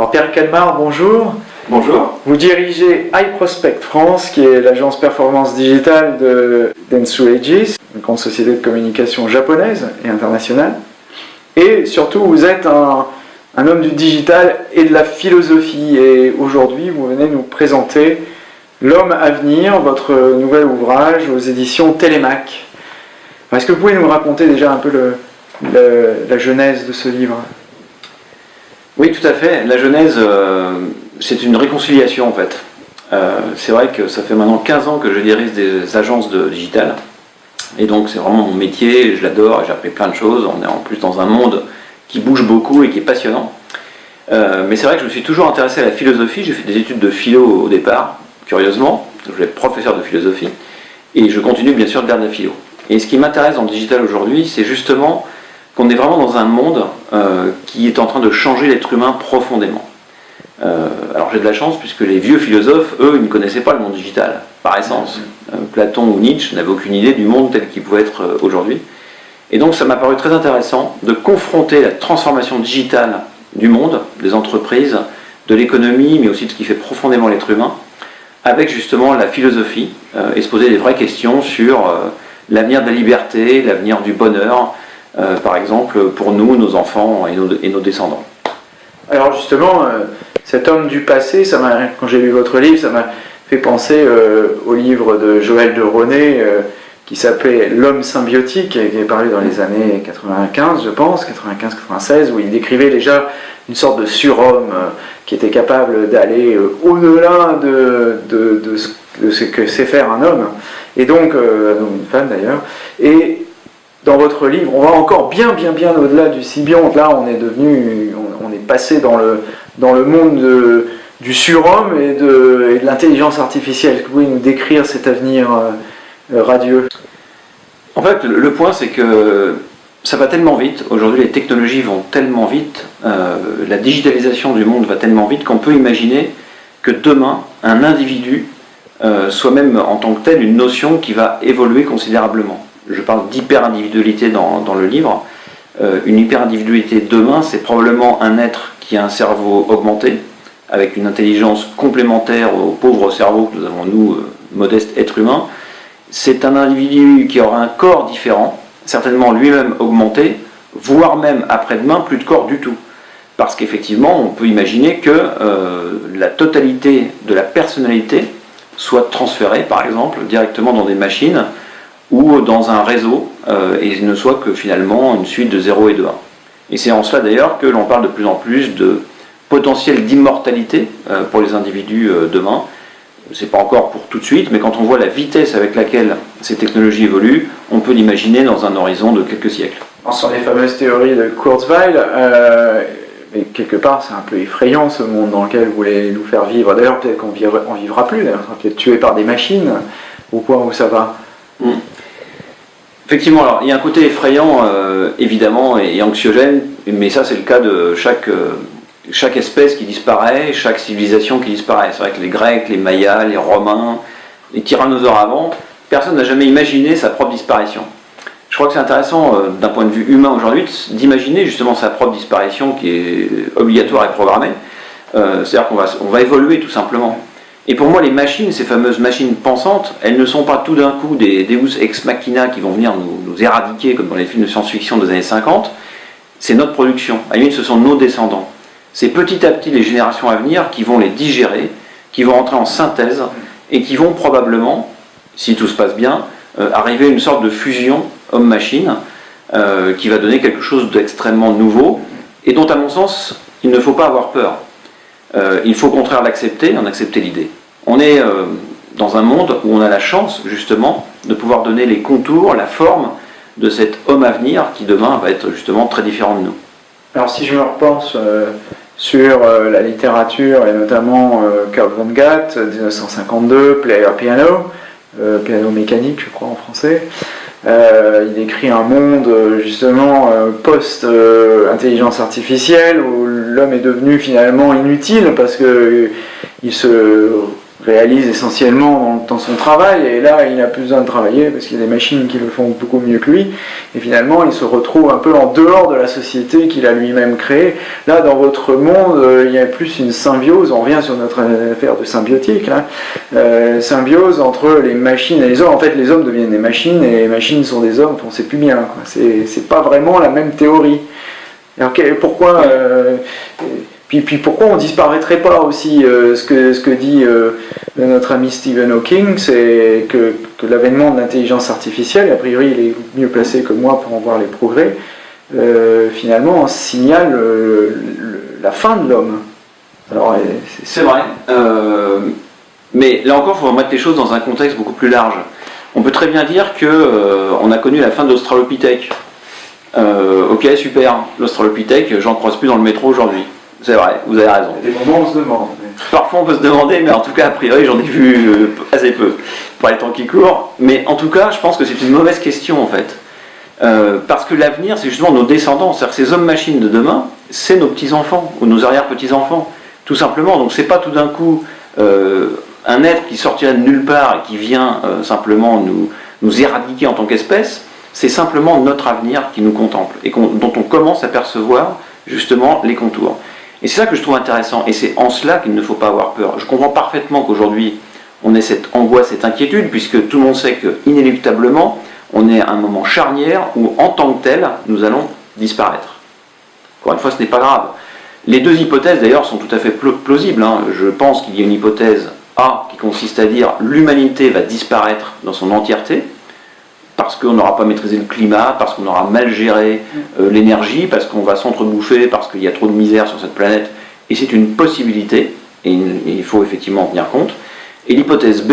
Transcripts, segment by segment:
Alors Pierre Calmar, bonjour. Bonjour. Vous dirigez iProspect France, qui est l'agence performance digitale de Dentsu Aegis, une grande société de communication japonaise et internationale. Et surtout, vous êtes un, un homme du digital et de la philosophie. Et aujourd'hui, vous venez nous présenter L'homme à venir, votre nouvel ouvrage aux éditions Télémac. Est-ce que vous pouvez nous raconter déjà un peu le, la genèse de ce livre? Oui, tout à fait. La genèse, euh, c'est une réconciliation en fait. Euh, c'est vrai que ça fait maintenant 15 ans que je dirige des agences de digital. Et donc c'est vraiment mon métier, je l'adore, j'ai appris plein de choses. On est en plus dans un monde qui bouge beaucoup et qui est passionnant. Euh, mais c'est vrai que je me suis toujours intéressé à la philosophie, j'ai fait des études de philo au départ, curieusement, je vais être professeur de philosophie, et je continue bien sûr de garder la philo. Et ce qui m'intéresse dans le digital aujourd'hui, c'est justement qu'on est vraiment dans un monde euh, qui est en train de changer l'être humain profondément. Euh, alors j'ai de la chance puisque les vieux philosophes, eux, ils ne connaissaient pas le monde digital, par essence. Euh, Platon ou Nietzsche n'avaient aucune idée du monde tel qu'il pouvait être aujourd'hui. Et donc ça m'a paru très intéressant de confronter la transformation digitale du monde, des entreprises, de l'économie, mais aussi de ce qui fait profondément l'être humain, avec justement la philosophie et se poser des vraies questions sur l'avenir de la liberté, l'avenir du bonheur, euh, par exemple pour nous, nos enfants et nos, et descendants. Alors justement, cet homme du passé, quand j'ai lu votre livre, ça m'a fait penser au livre de Joël de René qui s'appelait L'homme symbiotique, qui est paru dans les années 95, je pense, 95-96, où il décrivait déjà une sorte de surhomme qui était capable d'aller euh, au-delà de, ce que sait faire un homme, et donc, euh, une femme d'ailleurs, et dans votre livre, on va encore bien, bien, bien au-delà du sibionte. Là, on est devenu, on, est passé dans le, dans le monde du surhomme et de, l'intelligence artificielle. Est-ce que vous pouvez nous décrire cet avenir euh, radieux? En fait, le point, c'est que ça va tellement vite, aujourd'hui les technologies vont tellement vite, euh, la digitalisation du monde va tellement vite qu'on peut imaginer que demain, un individu euh, soit même en tant que tel une notion qui va évoluer considérablement. Je parle d'hyper-individualité dans, le livre. Euh, une hyper-individualité demain, c'est probablement un être qui a un cerveau augmenté, avec une intelligence complémentaire au pauvre cerveau que nous avons nous, modestes êtres humains. C'est un individu qui aura un corps différent, certainement lui-même augmenté, voire même après-demain plus de corps du tout. Parce qu'effectivement, on peut imaginer que euh, la totalité de la personnalité soit transférée, par exemple, directement dans des machines ou dans un réseau, euh, et ne soit que finalement une suite de 0 et de 1. Et c'est en cela d'ailleurs que l'on parle de plus en plus de potentiel d'immortalité euh, pour les individus demain, c'est pas encore pour tout de suite, mais quand on voit la vitesse avec laquelle ces technologies évoluent, on peut l'imaginer dans un horizon de quelques siècles. Ce sont les fameuses théories de Kurzweil, euh, mais quelque part c'est un peu effrayant ce monde dans lequel vous voulez nous faire vivre. D'ailleurs peut-être qu'on vivra, vivra plus, d'ailleurs, on peut être tué par des machines, au point où ça va? Hmm. Effectivement, alors, il y a un côté effrayant, euh, évidemment, et, anxiogène, mais ça c'est le cas de chaque... Euh, chaque espèce qui disparaît, chaque civilisation qui disparaît. C'est vrai que les Grecs, les Mayas, les Romains, les tyrannosaures avant, personne n'a jamais imaginé sa propre disparition. Je crois que c'est intéressant euh, d'un point de vue humain aujourd'hui d'imaginer justement sa propre disparition qui est obligatoire et programmée. C'est-à-dire qu'on va, on va évoluer tout simplement. Et pour moi, les machines, ces fameuses machines pensantes, elles ne sont pas tout d'un coup des Deus ex machina qui vont venir nous, éradiquer comme dans les films de science-fiction des années 50. C'est notre production. À limite, ce sont nos descendants c'est petit à petit les générations à venir qui vont les digérer, qui vont entrer en synthèse et qui vont probablement, si tout se passe bien, euh, arriver à une sorte de fusion homme-machine euh, qui va donner quelque chose d'extrêmement nouveau et dont, à mon sens, il ne faut pas avoir peur. Euh, il faut au contraire l'accepter, en accepter l'idée. On est dans un monde où on a la chance, justement, de pouvoir donner les contours, la forme de cet homme à venir qui demain va être justement très différent de nous. Alors si je me repense sur euh, la littérature et notamment euh, Karl von Gatt, 1952, Player Piano, euh, piano mécanique je crois en français. il décrit un monde justement post-intelligence artificielle où l'homme est devenu finalement inutile parce qu'il se réalise essentiellement dans, son travail, et là il n'a plus besoin de travailler parce qu'il y a des machines qui le font beaucoup mieux que lui, et finalement il se retrouve un peu en dehors de la société qu'il a lui-même créée. Là dans votre monde, euh, il y a plus une symbiose, on revient sur notre affaire de symbiotique, euh, symbiose entre les machines et les hommes. En fait les hommes deviennent des machines et les machines sont des hommes, on ne sait plus bien, c'est pas vraiment la même théorie. Alors, pourquoi euh, puis, puis pourquoi on disparaîtrait pas aussi euh, ce, que, ce que dit euh, notre ami Stephen Hawking, c'est que, l'avènement de l'intelligence artificielle, a priori il est mieux placé que moi pour en voir les progrès, euh, finalement signale la fin de l'homme. c'est vrai. mais là encore, il faut remettre les choses dans un contexte beaucoup plus large. On peut très bien dire qu'on a connu la fin de l'Australopithèque. ok, super, l'Australopithèque, j'en croise plus dans le métro aujourd'hui. C'est vrai, vous avez raison. Des moments on se demande. Parfois on peut se demander, mais en tout cas, a priori, j'en ai vu euh, assez peu pour les temps qui courent. Mais en tout cas, je pense que c'est une mauvaise question en fait. Euh, parce que l'avenir, c'est justement nos descendants. C'est-à-dire ces hommes-machines de demain, c'est nos petits-enfants ou nos arrière-petits-enfants. Tout simplement. Donc c'est pas tout d'un coup euh, un être qui sortira de nulle part et qui vient simplement nous, nous éradiquer en tant qu'espèce. C'est simplement notre avenir qui nous contemple et dont on commence à percevoir justement les contours. Et c'est ça que je trouve intéressant, et c'est en cela qu'il ne faut pas avoir peur. Je comprends parfaitement qu'aujourd'hui, on ait cette angoisse, cette inquiétude, puisque tout le monde sait que, inéluctablement, on est à un moment charnière où, en tant que tel, nous allons disparaître. Encore une fois, ce n'est pas grave. Les deux hypothèses, d'ailleurs, sont tout à fait plausibles. Hein. Je pense qu'il y a une hypothèse A qui consiste à dire l'humanité va disparaître dans son entièreté, parce qu'on n'aura pas maîtrisé le climat, parce qu'on aura mal géré euh, l'énergie, parce qu'on va s'entrebouffer, parce qu'il y a trop de misère sur cette planète. Et c'est une possibilité, et il faut effectivement en tenir compte. Et l'hypothèse B,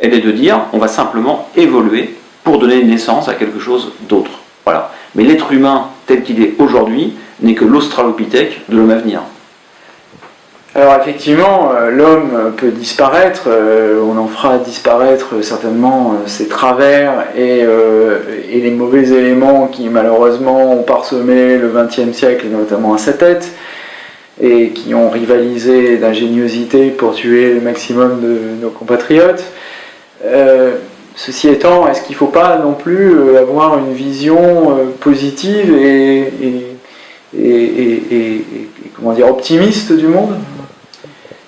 elle est de dire on va simplement évoluer pour donner naissance à quelque chose d'autre. Voilà. Mais l'être humain tel qu'il est aujourd'hui n'est que l'australopithèque de l'homme à venir. Alors effectivement, euh, l'homme peut disparaître, euh, on en fera disparaître certainement euh, ses travers et, les mauvais éléments qui malheureusement ont parsemé le XXe siècle, notamment à sa tête, et qui ont rivalisé d'ingéniosité pour tuer le maximum de nos compatriotes. ceci étant, est-ce qu'il ne faut pas non plus avoir une vision positive et, et comment dire, optimiste du monde?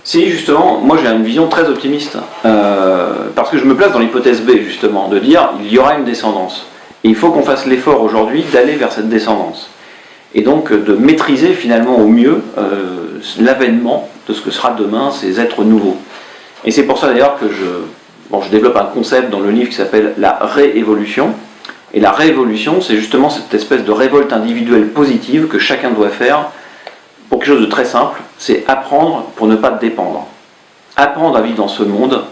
Si, justement, moi j'ai une vision très optimiste, euh, parce que je me place dans l'hypothèse B, justement, de dire il y aura une descendance. Et il faut qu'on fasse l'effort aujourd'hui d'aller vers cette descendance. Et donc de maîtriser finalement au mieux euh, l'avènement de ce que sera demain ces êtres nouveaux. Et c'est pour ça d'ailleurs que je, je développe un concept dans le livre qui s'appelle la réévolution. Et la réévolution, c'est justement cette espèce de révolte individuelle positive que chacun doit faire pour quelque chose de très simple, c'est apprendre pour ne pas dépendre. Apprendre à vivre dans ce monde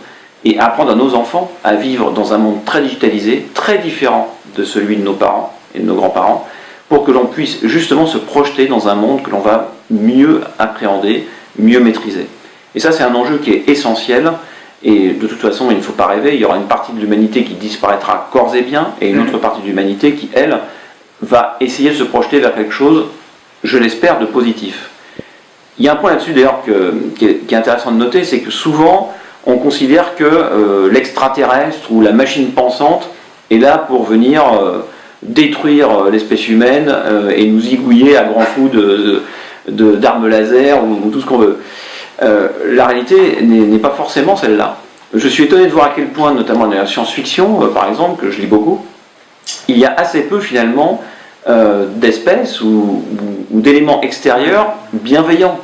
et apprendre à nos enfants à vivre dans un monde très digitalisé, très différent de celui de nos parents et de nos grands-parents, pour que l'on puisse justement se projeter dans un monde que l'on va mieux appréhender, mieux maîtriser. Et ça, c'est un enjeu qui est essentiel. Et de toute façon, il ne faut pas rêver, il y aura une partie de l'humanité qui disparaîtra corps et bien, et une mmh. autre partie de l'humanité qui, elle, va essayer de se projeter vers quelque chose je l'espère, de positif. Il y a un point là-dessus d'ailleurs qui, est intéressant de noter, c'est que souvent on considère que euh, l'extraterrestre ou la machine pensante est là pour venir euh, détruire euh, l'espèce humaine et nous zigouiller à grands coups d'armes de, laser ou, tout ce qu'on veut. la réalité n'est pas forcément celle-là. Je suis étonné de voir à quel point, notamment dans la science-fiction, par exemple, que je lis beaucoup, il y a assez peu finalement euh, d'espèces ou, d'éléments extérieurs bienveillants.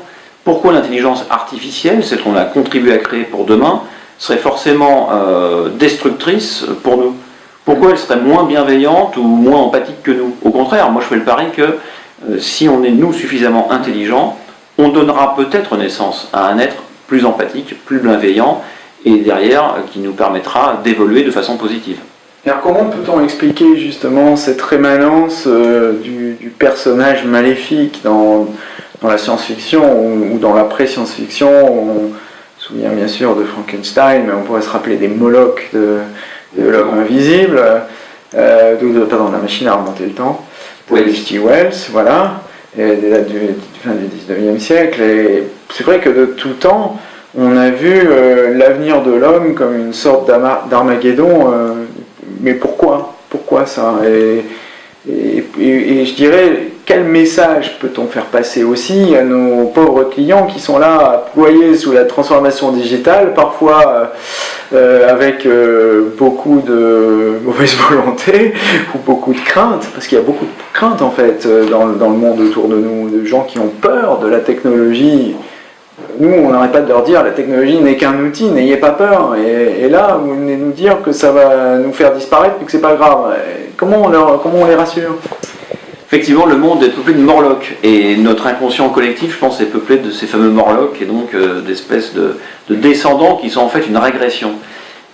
Pourquoi l'intelligence artificielle, celle qu'on a contribué à créer pour demain, serait forcément euh, destructrice pour nous? Pourquoi elle serait moins bienveillante ou moins empathique que nous? Au contraire, moi je fais le pari que euh, si on est nous suffisamment intelligents, on donnera peut-être naissance à un être plus empathique, plus bienveillant, et derrière qui nous permettra d'évoluer de façon positive. Alors comment peut-on expliquer justement cette rémanence euh, du, personnage maléfique dans, la science-fiction ou, dans la pré-science-fiction? On se souvient bien sûr de Frankenstein, mais on pourrait se rappeler des Molochs de, l'homme invisible, euh, de, pardon, la machine à remonter le temps, de H.G. Wells, voilà, et du, fin du 19e siècle. Et c'est vrai que de tout temps, on a vu euh, l'avenir de l'homme comme une sorte d'Armageddon. Euh, mais pourquoi? Pourquoi ça? Et, je dirais, quel message peut-on faire passer aussi à nos pauvres clients qui sont là à ployer sous la transformation digitale, parfois euh, avec beaucoup de mauvaise volonté ou beaucoup de crainte, parce qu'il y a beaucoup de crainte en fait dans, dans le monde autour de nous, de gens qui ont peur de la technologie nous, on n'arrête pas de leur dire la technologie n'est qu'un outil, n'ayez pas peur. Et, là, vous venez nous dire que ça va nous faire disparaître et que c'est pas grave. comment, on comment on les rassure? Effectivement, le monde est peuplé de morlocks. Et notre inconscient collectif, je pense, est peuplé de ces fameux morlocks et donc euh, d'espèces de, descendants qui sont en fait une régression.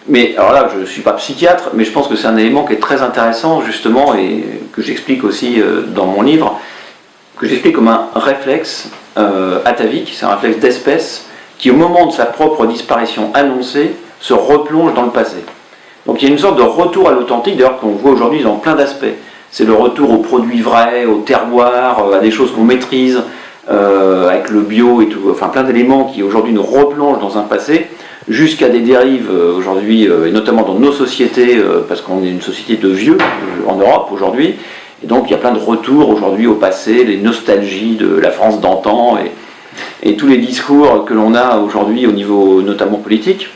Mais alors là, je ne suis pas psychiatre, mais je pense que c'est un élément qui est très intéressant, justement, et que j'explique aussi euh, dans mon livre, que j'explique comme un réflexe euh, atavique, c'est un réflexe d'espèce, qui au moment de sa propre disparition annoncée, se replonge dans le passé. Donc il y a une sorte de retour à l'authentique, d'ailleurs qu'on voit aujourd'hui dans plein d'aspects. C'est le retour aux produits vrais, au terroir, euh, à des choses qu'on maîtrise, euh, avec le bio et tout, enfin plein d'éléments qui aujourd'hui nous replongent dans un passé, jusqu'à des dérives aujourd'hui, et notamment dans nos sociétés, parce qu'on est une société de vieux en Europe aujourd'hui, et donc il y a plein de retours aujourd'hui au passé, les nostalgies de la France d'antan et, tous les discours que l'on a aujourd'hui au niveau notamment politique.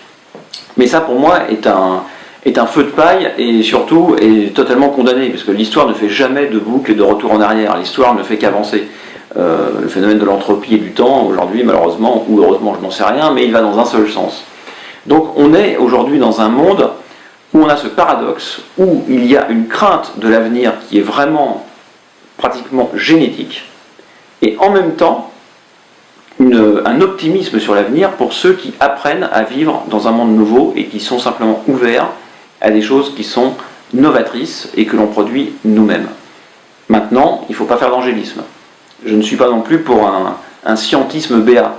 Mais ça pour moi est un, feu de paille et surtout est totalement condamné, parce que l'histoire ne fait jamais de boucle et de retour en arrière, l'histoire ne fait qu'avancer. Euh, le phénomène de l'entropie et du temps, aujourd'hui malheureusement, ou heureusement je n'en sais rien, mais il va dans un seul sens. Donc on est aujourd'hui dans un monde où on a ce paradoxe, où il y a une crainte de l'avenir qui est vraiment pratiquement génétique, et en même temps un optimisme sur l'avenir pour ceux qui apprennent à vivre dans un monde nouveau et qui sont simplement ouverts à des choses qui sont novatrices et que l'on produit nous-mêmes. Maintenant, il ne faut pas faire d'angélisme. Je ne suis pas non plus pour un, scientisme béat.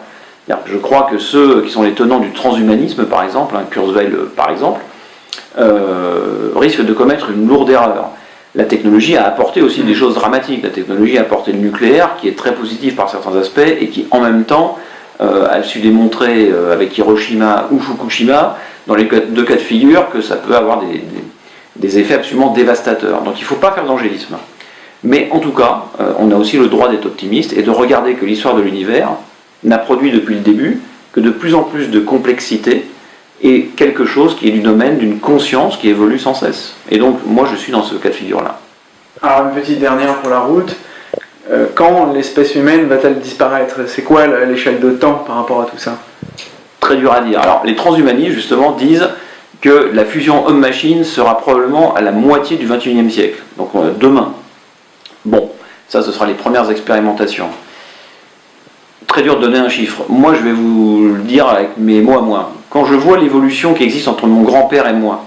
Je crois que ceux qui sont les tenants du transhumanisme, par exemple, Kurzweil par exemple, euh, risque de commettre une lourde erreur. La technologie a apporté aussi des choses dramatiques. La technologie a apporté le nucléaire, qui est très positif par certains aspects, et qui en même temps euh, a su démontrer euh, avec Hiroshima ou Fukushima, dans les deux cas de figure, que ça peut avoir des, effets absolument dévastateurs. Donc il ne faut pas faire d'angélisme. Mais en tout cas, on a aussi le droit d'être optimiste et de regarder que l'histoire de l'univers n'a produit depuis le début que de plus en plus de complexité et quelque chose qui est du domaine d'une conscience qui évolue sans cesse. Et donc, moi, je suis dans ce cas de figure-là. Alors, une petite dernière pour la route. Euh, quand l'espèce humaine va-t-elle disparaître? C'est quoi l'échelle de temps par rapport à tout ça? Très dur à dire. Alors, les transhumanistes, justement, disent que la fusion homme-machine sera probablement à la moitié du 21e siècle, donc euh, demain. Bon, ça, ce sera les premières expérimentations. Très dur de donner un chiffre. Moi, je vais vous le dire avec mes mots à moi quand je vois l'évolution qui existe entre mon grand-père et moi,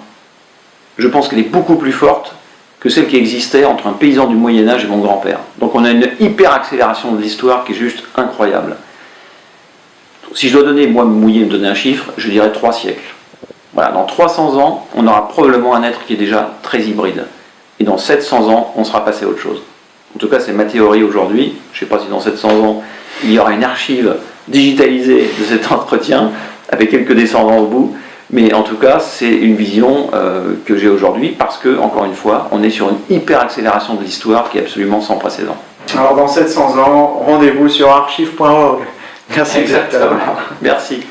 je pense qu'elle est beaucoup plus forte que celle qui existait entre un paysan du Moyen Âge et mon grand-père. Donc on a une hyper accélération de l'histoire qui est juste incroyable. Si je dois donner, moi mouiller, me donner un chiffre, je dirais trois siècles. Voilà, dans 300 ans, on aura probablement un être qui est déjà très hybride. Et dans 700 ans, on sera passé à autre chose. En tout cas, c'est ma théorie aujourd'hui. Je ne sais pas si dans 700 ans, il y aura une archive digitalisée de cet entretien, avec quelques descendants au bout. Mais en tout cas, c'est une vision euh, que j'ai aujourd'hui parce que, encore une fois, on est sur une hyper accélération de l'histoire qui est absolument sans précédent. Alors dans 700 ans, rendez-vous sur archive.org. Merci. Exactement. Merci.